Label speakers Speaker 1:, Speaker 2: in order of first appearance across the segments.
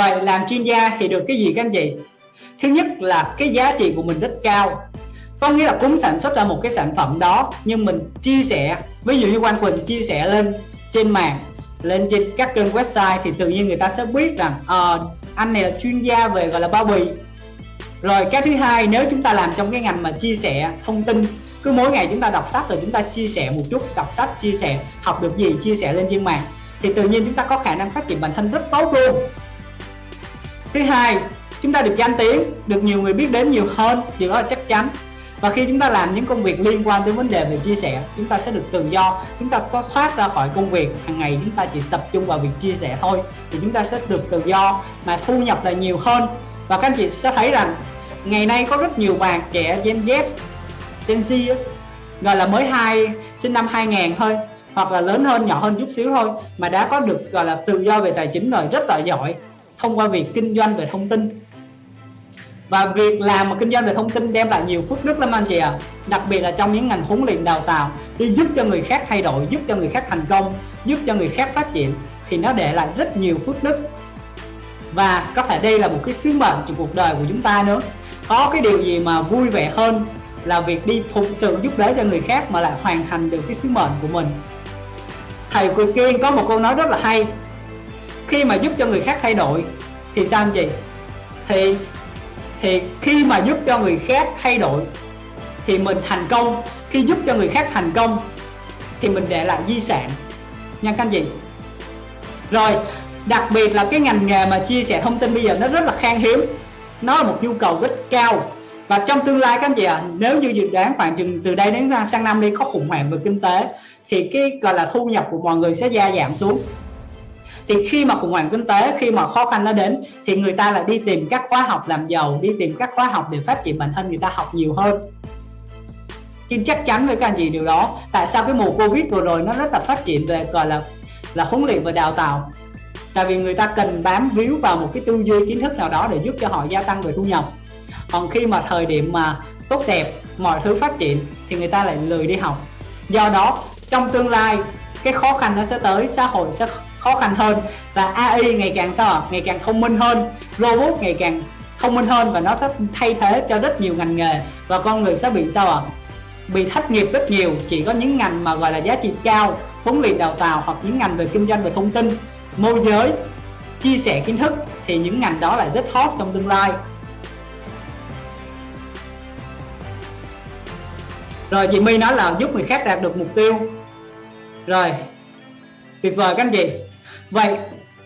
Speaker 1: vậy làm chuyên gia thì được cái gì các anh chị? Thứ nhất là cái giá trị của mình rất cao. Có nghĩa là cũng sản xuất ra một cái sản phẩm đó nhưng mình chia sẻ ví dụ như Quang Quỳnh chia sẻ lên trên mạng lên trên các kênh website thì tự nhiên người ta sẽ biết rằng à, anh này là chuyên gia về gọi là bao bì. Rồi cái thứ hai nếu chúng ta làm trong cái ngành mà chia sẻ thông tin cứ mỗi ngày chúng ta đọc sách rồi chúng ta chia sẻ một chút đọc sách chia sẻ học được gì chia sẻ lên trên mạng thì tự nhiên chúng ta có khả năng phát triển bản thân rất tốt luôn thứ hai, chúng ta được danh tiếng, được nhiều người biết đến nhiều hơn, điều đó là chắc chắn. Và khi chúng ta làm những công việc liên quan tới vấn đề về chia sẻ, chúng ta sẽ được tự do, chúng ta có thoát ra khỏi công việc, hàng ngày chúng ta chỉ tập trung vào việc chia sẻ thôi, thì chúng ta sẽ được tự do mà thu nhập là nhiều hơn. Và các anh chị sẽ thấy rằng, ngày nay có rất nhiều bạn trẻ Gen Z Gen Z gọi là mới hai, sinh năm 2000 thôi, hoặc là lớn hơn, nhỏ hơn chút xíu thôi, mà đã có được, gọi là tự do về tài chính rồi, rất là giỏi thông qua việc kinh doanh về thông tin. Và việc làm một kinh doanh về thông tin đem lại nhiều phước đức lắm anh chị ạ. À. đặc biệt là trong những ngành huấn luyện đào tạo đi giúp cho người khác thay đổi, giúp cho người khác thành công, giúp cho người khác phát triển thì nó để lại rất nhiều phước đức. Và có thể đây là một cái sứ mệnh trong cuộc đời của chúng ta nữa. Có cái điều gì mà vui vẻ hơn là việc đi phục sự giúp đỡ cho người khác mà lại hoàn thành được cái sứ mệnh của mình? Thầy Quỳ Kiên có một câu nói rất là hay khi mà giúp cho người khác thay đổi thì sao anh chị? Thì thì khi mà giúp cho người khác thay đổi thì mình thành công. Khi giúp cho người khác thành công thì mình để lại di sản. Nha các anh chị. Rồi đặc biệt là cái ngành nghề mà chia sẻ thông tin bây giờ nó rất là khan hiếm. Nó là một nhu cầu rất cao. Và trong tương lai các anh chị ạ à, nếu như dự đoán khoảng chừng từ đây đến sang năm đi có khủng hoảng về kinh tế thì cái gọi là thu nhập của mọi người sẽ gia giảm xuống thì khi mà khủng hoảng kinh tế, khi mà khó khăn nó đến, thì người ta lại đi tìm các khóa học làm giàu, đi tìm các khóa học để phát triển bản thân, người ta học nhiều hơn. Xin chắc chắn với các anh chị điều đó. Tại sao cái mùa covid vừa rồi nó rất là phát triển về, gọi là là huấn luyện và đào tạo? Tại vì người ta cần bám víu vào một cái tư duy, kiến thức nào đó để giúp cho họ gia tăng về thu nhập. Còn khi mà thời điểm mà tốt đẹp, mọi thứ phát triển, thì người ta lại lười đi học. Do đó, trong tương lai, cái khó khăn nó sẽ tới, xã hội sẽ khó khăn hơn. Và AI ngày càng sao ngày càng thông minh hơn. Robot ngày càng thông minh hơn và nó sẽ thay thế cho rất nhiều ngành nghề. Và con người sẽ bị sao ạ? Bị thất nghiệp rất nhiều. Chỉ có những ngành mà gọi là giá trị cao, huấn luyện đào tạo hoặc những ngành về kinh doanh về thông tin, môi giới, chia sẻ kiến thức thì những ngành đó lại rất hot trong tương lai. Rồi, chị My nói là giúp người khác đạt được mục tiêu. Rồi, tuyệt vời các anh chị vậy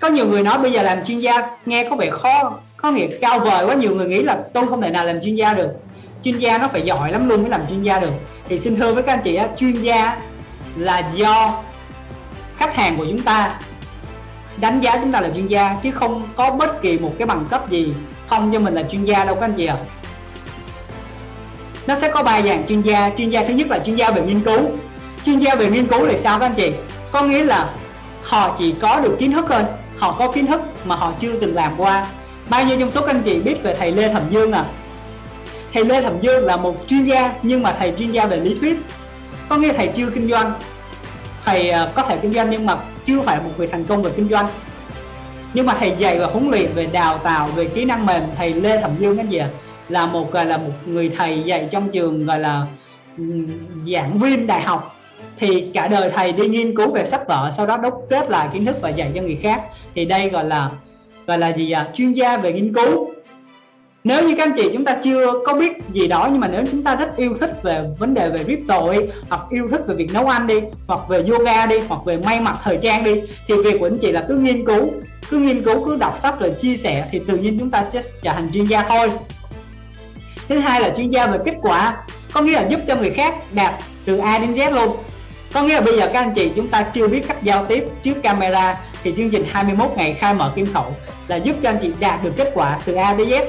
Speaker 1: có nhiều người nói bây giờ làm chuyên gia nghe có vẻ khó có nghĩa cao vời quá nhiều người nghĩ là tôi không thể nào làm chuyên gia được. Chuyên gia nó phải giỏi lắm luôn mới làm chuyên gia được. Thì xin thưa với các anh chị á, chuyên gia là do khách hàng của chúng ta đánh giá chúng ta là chuyên gia chứ không có bất kỳ một cái bằng cấp gì không cho mình là chuyên gia đâu các anh chị ạ. À. nó sẽ có ba dạng chuyên gia. Chuyên gia thứ nhất là chuyên gia về nghiên cứu. Chuyên gia về nghiên cứu là sao các anh chị? Có nghĩa là họ chỉ có được kiến thức thôi. Họ có kiến thức mà họ chưa từng làm qua. Bao nhiêu trong số các anh chị biết về thầy Lê Thẩm Dương à thầy Lê Thẩm Dương là một chuyên gia, nhưng mà thầy chuyên gia về lý thuyết. Có nghĩa thầy chưa kinh doanh? Thầy à, có thể kinh doanh nhưng mà chưa phải một người thành công về kinh doanh. Nhưng mà thầy dạy và huấn luyện, về đào tạo, về kỹ năng mềm, thầy Lê Thẩm Dương cái gì à? là một à, là một người thầy dạy trong trường, gọi là giảng viên đại học thì cả đời thầy đi nghiên cứu về sách vở sau đó đúc kết lại kiến thức và dạy cho người khác. Thì đây gọi là gọi là gì à chuyên gia về nghiên cứu. Nếu như các anh chị chúng ta chưa có biết gì đó nhưng mà nếu chúng ta rất yêu thích về vấn đề về crypto ấy, hoặc yêu thích về việc nấu ăn đi hoặc về yoga đi hoặc về may mặc thời trang đi thì việc của anh chị là cứ nghiên cứu cứ nghiên cứu cứ đọc sách rồi chia sẻ thì tự nhiên chúng ta sẽ trở thành chuyên gia thôi. Thứ hai là chuyên gia về kết quả có nghĩa là giúp cho người khác đạt từ A đến Z luôn có nghĩa là bây giờ các anh chị chúng ta chưa biết cách giao tiếp trước camera thì chương trình 21 ngày khai mở kim khẩu là giúp cho anh chị đạt được kết quả từ A đến Z.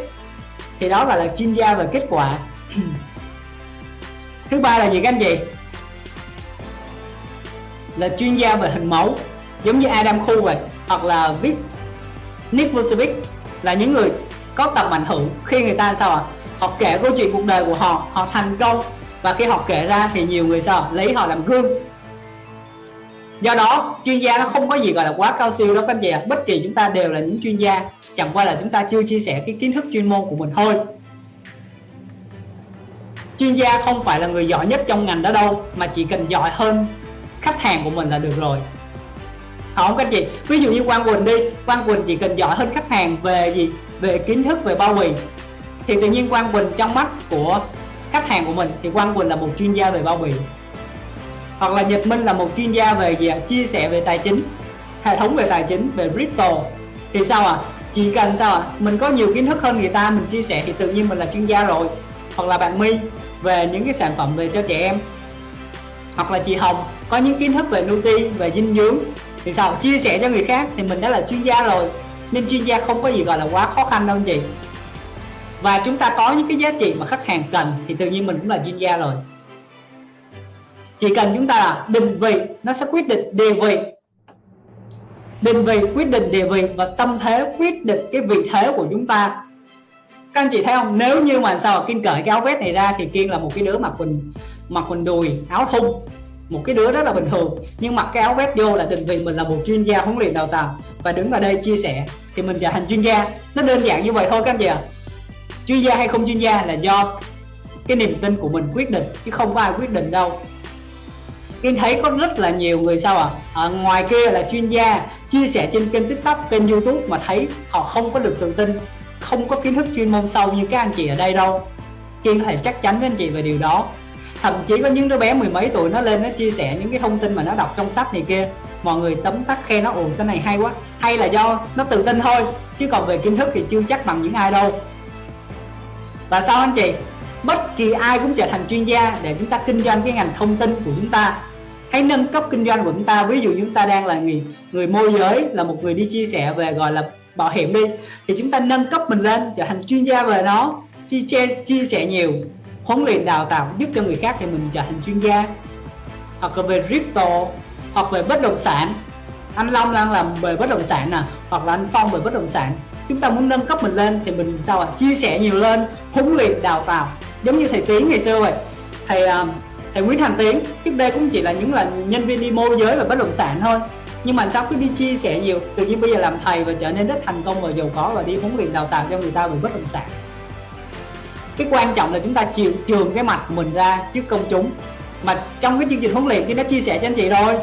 Speaker 1: Thì đó là, là chuyên gia về kết quả. Thứ ba là gì các anh chị? Là chuyên gia về hình mẫu giống như Adam Khu vậy hoặc là Vic Nick Vucevic là những người có tầm ảnh hưởng khi người ta sao ạ? À? họ kể câu chuyện cuộc đời của họ họ thành công. Và khi họ kể ra thì nhiều người sao lấy họ làm gương do đó, chuyên gia nó không có gì gọi là quá cao siêu đó các anh chị ạ. Bất kỳ chúng ta đều là những chuyên gia. Chẳng qua là chúng ta chưa chia sẻ cái kiến thức chuyên môn của mình thôi. Chuyên gia không phải là người giỏi nhất trong ngành đó đâu, mà chỉ cần giỏi hơn khách hàng của mình là được rồi. Không các chị? Ví dụ như Quang Quỳnh đi. Quang Quỳnh chỉ cần giỏi hơn khách hàng về gì? Về kiến thức, về bao bì. Thì tự nhiên Quang Quỳnh trong mắt của khách hàng của mình, thì Quang Quỳnh là một chuyên gia về bao bì hoặc là Nhật Minh là một chuyên gia về gì ạ chia sẻ về tài chính, hệ thống về tài chính, về crypto. Thì sao à chỉ cần sao à mình có nhiều kiến thức hơn người ta, mình chia sẻ thì tự nhiên mình là chuyên gia rồi. Hoặc là bạn My, về những cái sản phẩm về cho trẻ em. Hoặc là chị Hồng, có những kiến thức về nuti về dinh dưỡng. Thì sao? Chia sẻ cho người khác thì mình đã là chuyên gia rồi. Nên chuyên gia không có gì gọi là quá khó khăn đâu anh chị. Và chúng ta có những cái giá trị mà khách hàng cần thì tự nhiên mình cũng là chuyên gia rồi chỉ cần chúng ta là định vị, nó sẽ quyết định địa vị. Định vị, quyết định địa vị và tâm thế quyết định cái vị thế của chúng ta. Các anh chị thấy không? Nếu như mà sao kiên cởi cái áo vest này ra thì kiên là một cái đứa mặc quần mặc quần đùi, áo thun. Một cái đứa rất là bình thường. Nhưng mặc cái áo vest vô là định vị mình là một chuyên gia huấn luyện đào tạo. Và đứng ở đây chia sẻ thì mình trở thành chuyên gia. Nó đơn giản như vậy thôi các anh chị ạ. Chuyên gia hay không chuyên gia là do cái niềm tin của mình quyết định, chứ không có ai quyết định đâu. Kiên thấy có rất là nhiều người sao à à ngoài kia là chuyên gia chia sẻ trên kênh tiktok, kênh youtube mà thấy họ không có được tự tin, không có kiến thức chuyên môn sâu như các anh chị ở đây đâu. Kiên có thể chắc chắn với anh chị về điều đó. Thậm chí có những đứa bé mười mấy tuổi nó lên nó chia sẻ những cái thông tin mà nó đọc trong sách này kia. Mọi người tấm tắc khen nó ồn cái này hay quá. Hay là do nó tự tin thôi, chứ còn về kiến thức thì chưa chắc bằng những ai đâu. Và sao anh chị? Bất kỳ ai cũng trở thành chuyên gia để chúng ta kinh doanh cái ngành thông tin của chúng ta hãy nâng cấp kinh doanh của chúng ta. Ví dụ chúng ta đang là người người môi giới là một người đi chia sẻ về gọi là bảo hiểm đi thì chúng ta nâng cấp mình lên trở thành chuyên gia về nó chia, chia sẻ nhiều huấn luyện đào tạo giúp cho người khác thì mình trở thành chuyên gia. Hoặc là về crypto hoặc về bất động sản. Anh Long đang làm về bất động sản nè hoặc là anh Phong về bất động sản. Chúng ta muốn nâng cấp mình lên thì mình sao ạ? Chia sẻ nhiều lên huấn luyện đào tạo. Giống như thầy Tiến ngày xưa vậy. Thầy uh, thầy Nguyễn Thành Tiến, trước đây cũng chỉ là những là nhân viên đi môi giới và bất động sản thôi. Nhưng mà sau cứ đi chia sẻ nhiều, tự nhiên bây giờ làm thầy và trở nên rất thành công và giàu có và đi huấn luyện đào tạo cho người ta về bất động sản. Cái quan trọng là chúng ta chịu trường cái mặt mình ra trước công chúng. Mà trong cái chương trình huấn luyện thì nó chia sẻ cho anh chị rồi,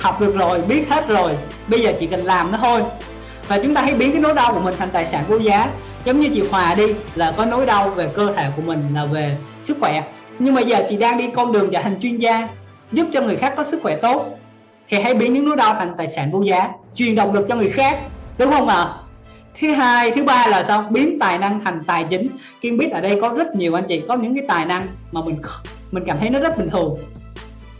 Speaker 1: học được rồi, biết hết rồi, bây giờ chỉ cần làm nó thôi. Và chúng ta hãy biến cái nỗi đau của mình thành tài sản vô giá. Giống như chị Hòa đi, là có nỗi đau về cơ thể của mình, là về sức khỏe nhưng mà giờ chị đang đi con đường trở thành chuyên gia, giúp cho người khác có sức khỏe tốt. Thì hãy biến những nỗi đau thành tài sản vô giá, truyền động lực cho người khác, đúng không ạ? À? thứ hai, thứ ba là sao? Biến tài năng thành tài chính. Kiên biết ở đây có rất nhiều anh chị, có những cái tài năng mà mình mình cảm thấy nó rất bình thường.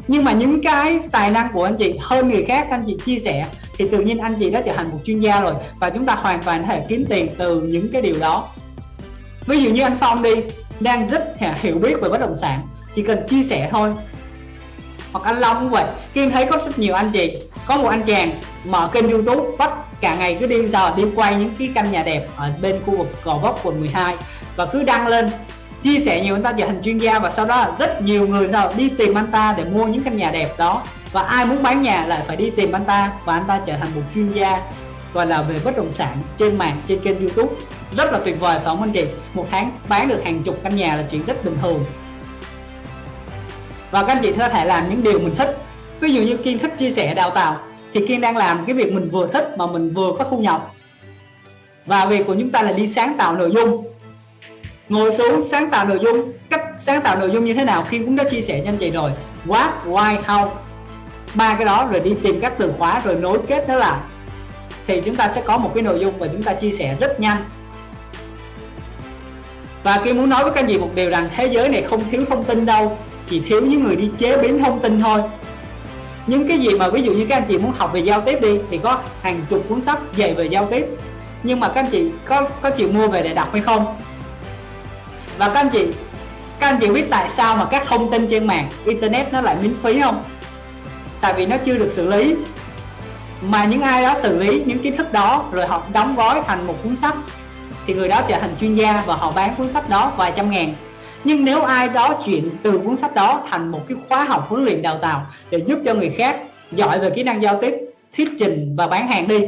Speaker 1: Nhưng mà những cái tài năng của anh chị hơn người khác, anh chị chia sẻ, thì tự nhiên anh chị đã trở thành một chuyên gia rồi. Và chúng ta hoàn toàn có thể kiếm tiền từ những cái điều đó. Ví dụ như anh Phong đi đang rất hiểu biết về bất động sản. Chỉ cần chia sẻ thôi. Hoặc anh Long cũng vậy Kiên thấy có rất nhiều anh chị, có một anh chàng mở kênh youtube, bắt cả ngày cứ đi giờ đi quay những cái căn nhà đẹp ở bên khu vực Gò Vấp, quận 12 và cứ đăng lên, chia sẻ nhiều anh ta trở thành chuyên gia, và sau đó rất nhiều người sao đi tìm anh ta để mua những căn nhà đẹp đó. Và ai muốn bán nhà lại phải đi tìm anh ta, và anh ta trở thành một chuyên gia, gọi là về bất động sản trên mạng, trên kênh youtube rất là tuyệt vời phải không anh chị một tháng bán được hàng chục căn nhà là chuyện rất bình thường. Và các anh chị có thể làm những điều mình thích. Ví dụ như kiên thích chia sẻ đào tạo, thì kiên đang làm cái việc mình vừa thích mà mình vừa có thu nhập. Và việc của chúng ta là đi sáng tạo nội dung. Ngồi xuống sáng tạo nội dung. Cách sáng tạo nội dung như thế nào kiên cũng đã chia sẻ cho anh chị rồi. What, why, how? Ba cái đó rồi đi tìm các từ khóa rồi nối kết nó lại. Thì chúng ta sẽ có một cái nội dung và chúng ta chia sẻ rất nhanh và Kim muốn nói với các anh chị một điều rằng thế giới này không thiếu thông tin đâu, chỉ thiếu những người đi chế biến thông tin thôi. Những cái gì mà ví dụ như các anh chị muốn học về giao tiếp đi, thì có hàng chục cuốn sách dạy về giao tiếp. Nhưng mà các anh chị có có chịu mua về để đọc hay không? Và các anh chị, các anh chị biết tại sao mà các thông tin trên mạng, internet nó lại miễn phí không? Tại vì nó chưa được xử lý. Mà những ai đó xử lý những kiến thức đó rồi họ đóng gói thành một cuốn sách thì người đó trở thành chuyên gia và họ bán cuốn sách đó vài trăm ngàn. Nhưng nếu ai đó chuyển từ cuốn sách đó thành một cái khóa học huấn luyện đào tạo để giúp cho người khác giỏi về kỹ năng giao tiếp, thuyết trình và bán hàng đi,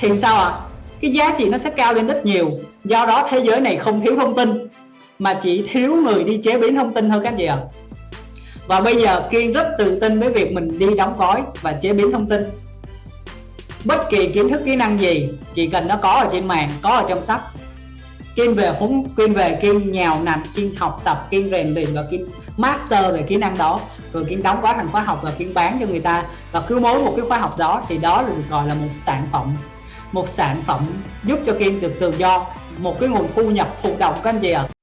Speaker 1: thì sao ạ? À? cái giá trị nó sẽ cao lên rất nhiều. Do đó thế giới này không thiếu thông tin, mà chỉ thiếu người đi chế biến thông tin thôi các anh chị ạ. Và bây giờ Kiên rất tự tin với việc mình đi đóng gói và chế biến thông tin. Bất kỳ kiến thức kỹ năng gì, chỉ cần nó có ở trên mạng, có ở trong sách kim về huấn kim về kim nhào nằm kim học tập kim rèn luyện và kim master về kỹ năng đó. Rồi kim đóng gói thành khóa học và kim bán cho người ta. Và cứ mỗi một cái khóa học đó thì đó được gọi là một sản phẩm. Một sản phẩm giúp cho kim được tự do. Một cái nguồn thu nhập thụ động các anh chị ạ. à.